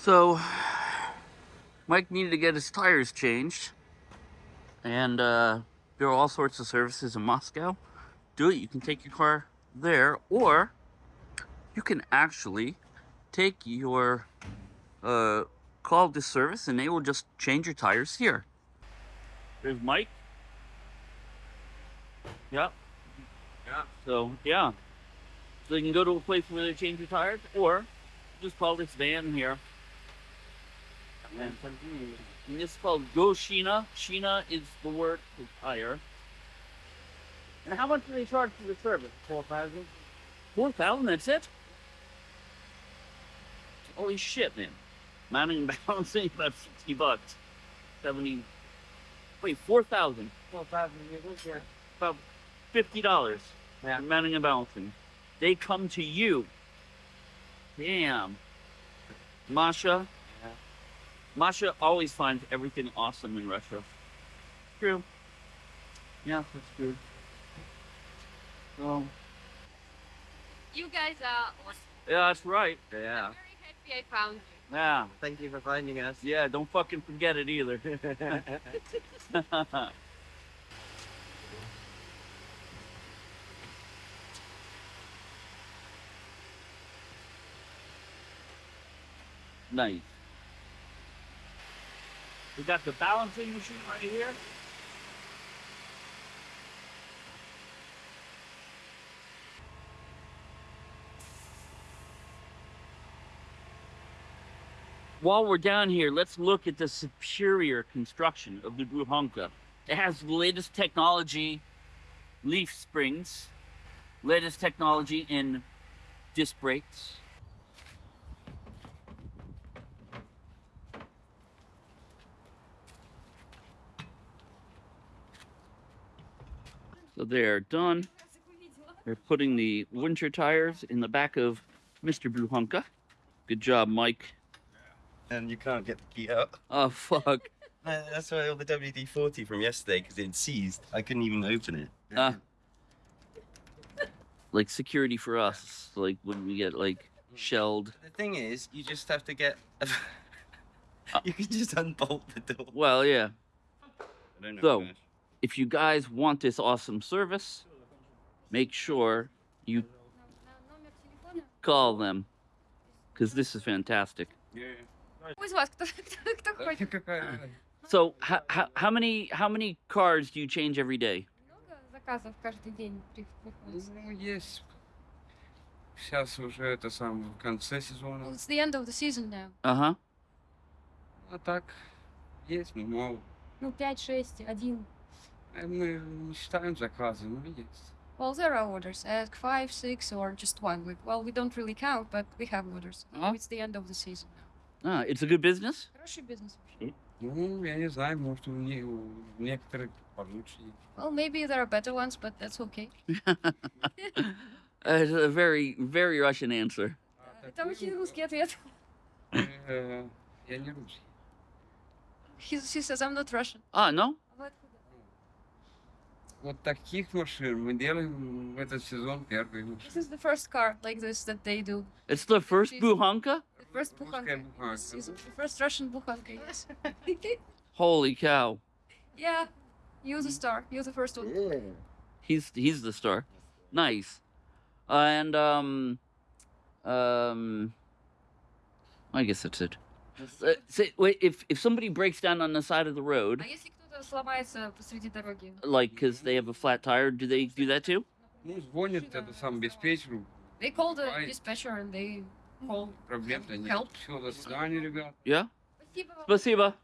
So, Mike needed to get his tires changed. And uh, there are all sorts of services in Moscow. Do it. You can take your car there, or you can actually take your uh, call this service and they will just change your tires here. There's Mike. Yeah. Yeah. So, yeah. So you can go to a place where they change your tires, or just call this van here. And and it's called Go Sheena. Sheena is the word for tire. And how much do they charge for the service? Four thousand. Four thousand. That's it. Holy shit, man! Mounting and balancing about sixty bucks. Seventy. Wait, four thousand. Four thousand yeah. About fifty dollars. Yeah. Mounting and balancing. They come to you. Damn. Masha. Yeah. Masha always finds everything awesome in Russia. True. Yeah, that's true. So, You guys are awesome. yeah, that's right. Yeah. I'm very happy I found you. Yeah. Thank you for finding us. Yeah, don't fucking forget it either. nice. We got the balancing machine right here. While we're down here, let's look at the superior construction of the Buhanka. It has the latest technology, leaf springs, latest technology in disc brakes. So they're done. They're putting the winter tires in the back of Mr. Buhanka. Good job, Mike. and you can't get the key out. Oh, fuck. Uh, That's why all the WD-40 from yesterday, because it seized, I couldn't even open it. Uh, like security for us, like when we get like shelled. The thing is, you just have to get. you can just unbolt the door. Well, yeah. I don't know. So- If you guys want this awesome service, make sure you Номер телефона. call them, because this is fantastic. Кто из вас? Кто, кто, кто хочет? So, how, how, how many how many cars do you change every day? Много заказов каждый день при- приходит? Ну, есть. Сейчас уже это сам в конце Well, сезона. it's the end of the season now. Uh huh. А так, есть, ну, мало. Ну, 5, 6, 1. Э, Мы не считаем заказы, но есть. Well, there are orders. Ask 5, 6, or just one. We, well, we don't really count, but we have orders. Ah. It's the end of the season now. Ah, it's a good business. Хороший бизнес вообще. Ну, я не знаю, может, у, не, у некоторых получше. Well, maybe there are better ones, but that's okay. It's a very very Russian answer. А Это очень русский ответ. Э, Я не русский. He, he says, I'm not Russian. Ah, no. А вы откуда? Вот таких машин мы делаем в этот сезон первый. This is the first car like this that they do. It's the first She's- Buhanka. The first Русская буханка. буханка, This is да. the first Russian буханка, yes. Holy cow. yeah, you're the star. You're the first one. He's he's the star. Nice. And um um I guess that's it. Uh, say, wait, if if somebody breaks down on the side of the road, А если кто-то сломается посреди дороги? like because they have a flat tire, do they do that too? Ну, звонят это сам диспетчеру. They call the Right. dispatcher and they call. Проблем-то нет. Help. Все, до свидания, ребят. Yeah. Спасибо вам. Спасибо.